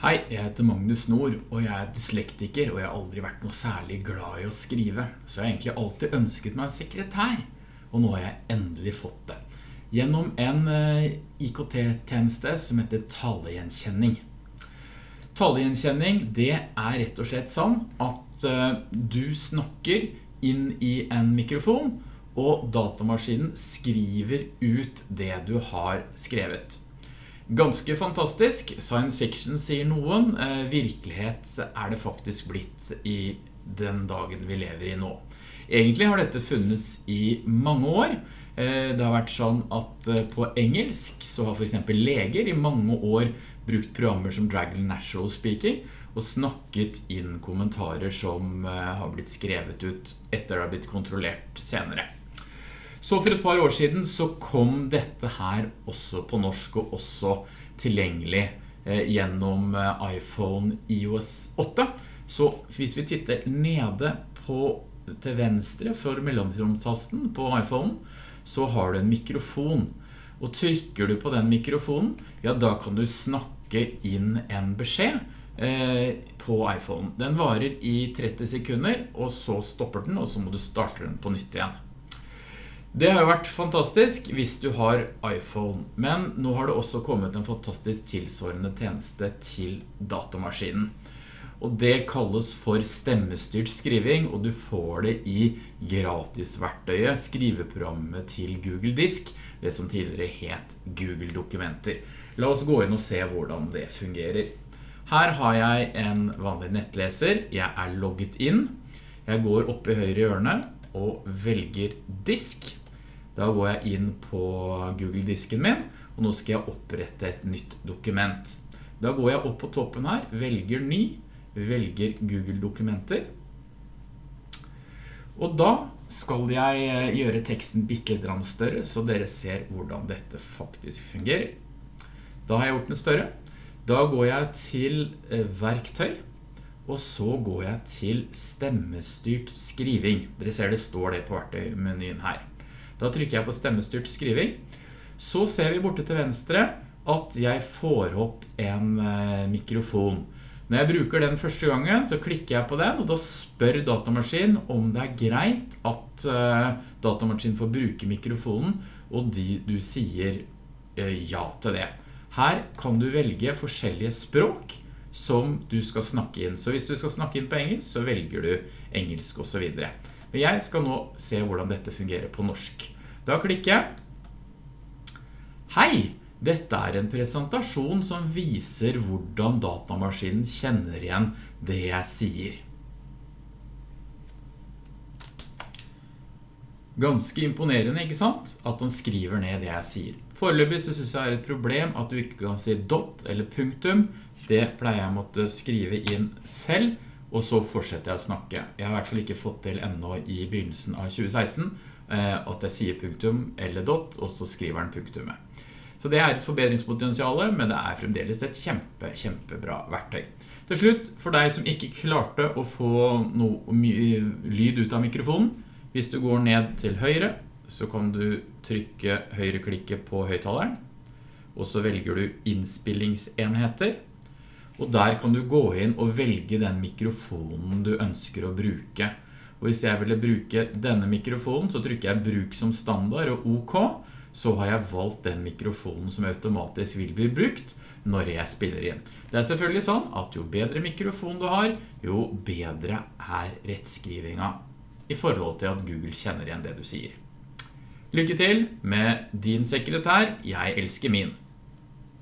Hei, jeg heter Magnus Nord, og jeg er dyslektiker, og jeg har aldri vært noe særlig glad i å skrive. Så jeg har egentlig alltid ønsket meg en sekretær, og nå har jeg endelig fått det. Gjennom en eh, IKT-tjeneste som heter talegjenkjenning. Talegjenkjenning, det er rett og slett sånn at eh, du snakker inn i en mikrofon, og datamaskinen skriver ut det du har skrevet. Ganske fantastisk, science fiction sier noen, eh, virkelighet er det faktisk blitt i den dagen vi lever i nå. Egentlig har dette funnits i mange år. Eh, det har vært sånn at eh, på engelsk så har for eksempel leger i mange år brukt programmer som Dragon Natural Speaking og snakket inn kommentarer som har blitt skrevet ut etter det har blitt kontrollert senere. Så for et par år siden så kom dette her også på norsk og også tilgjengelig eh, gjennom eh, iPhone iOS 8. Så hvis vi titter nede på, til venstre for mellomromtasten på iPhone, så har du en mikrofon. Og trykker du på den mikrofonen, ja da kan du snakke inn en beskjed eh, på iPhone. Den varer i 30 sekunder, og så stopper den, og så må du starte den på nytt igjen. Det har jo vært fantastisk hvis du har iPhone, men nå har det også kommet en fantastisk tilsvarende tjeneste til datamaskinen. Og det kalles for stemmestyrt skriving, og du får det i gratisverktøyet, skriveprogrammet til Google Disk, det som tidligere het Google Dokumenter. La oss gå inn og se hvordan det fungerer. Her har jeg en vanlig nettleser, jeg er logget inn, jeg går opp i høyre hjørne og velger disk, da går jeg inn på Google-disken min, og nå skal jeg opprette et nytt dokument. Da går jeg opp på toppen her, velger ny, velger Google-dokumenter. Og da skal jeg eh, gjøre teksten litt større, så dere ser hvordan dette faktisk fungerer. Da har jeg gjort den større. Da går jeg til eh, verktøy, og så går jeg til stemmestyrt skriving. Dere ser det står det på verktøymenyen her. Da trykker jeg på stemmestyrt skriving. Så ser vi borte til venstre at jeg får opp en eh, mikrofon. Når jeg bruker den første gangen, så klikker jeg på den, og da spør datamaskinen om det er greit at uh, datamaskinen får bruke mikrofonen, og de, du sier uh, ja til det. Her kan du velge forskjellige språk som du skal snakke inn. Så hvis du skal snakke inn på engelsk, så velger du engelsk og så videre. Men jeg skal nå se hvordan dette fungerer på norsk. Da klikker jeg. Hei, dette er en presentasjon som viser hvordan datamaskinen kjenner igjen det jeg sier. Ganske imponerende, ikke sant? At den skriver ned det jeg sier. Foreløpig så synes jeg det er et problem at du ikke kan si dot eller punktum. Det pleier jeg å måtte skrive inn selv og så fortsetter jeg å snakke. Jeg har i hvert fall ikke fått til enda i begynnelsen av 2016 eh, at jeg sier punktum eller dot, og så skriver den punktumet. Så det er et forbedringspotensial, men det er fremdeles et kjempe, kjempebra verktøy. Til slutt, for deg som ikke klarte å få noe lyd ut av mikrofonen, hvis du går ned til høyre, så kan du trykke høyreklikket på høytaleren, og så velger du innspillingsenheter, og der kan du gå inn og velge den mikrofonen du ønsker å bruke. Og hvis jeg ville bruke denne mikrofonen, så trykker jeg bruk som standard og OK, så har jeg valgt den mikrofonen som automatisk vil bli brukt når jeg spiller inn. Det er selvfølgelig sånn at jo bedre mikrofon du har, jo bedre er rettskrivinga i forhold til at Google kjenner igjen det du sier. Lykke til med din sekretær. Jeg elsker min.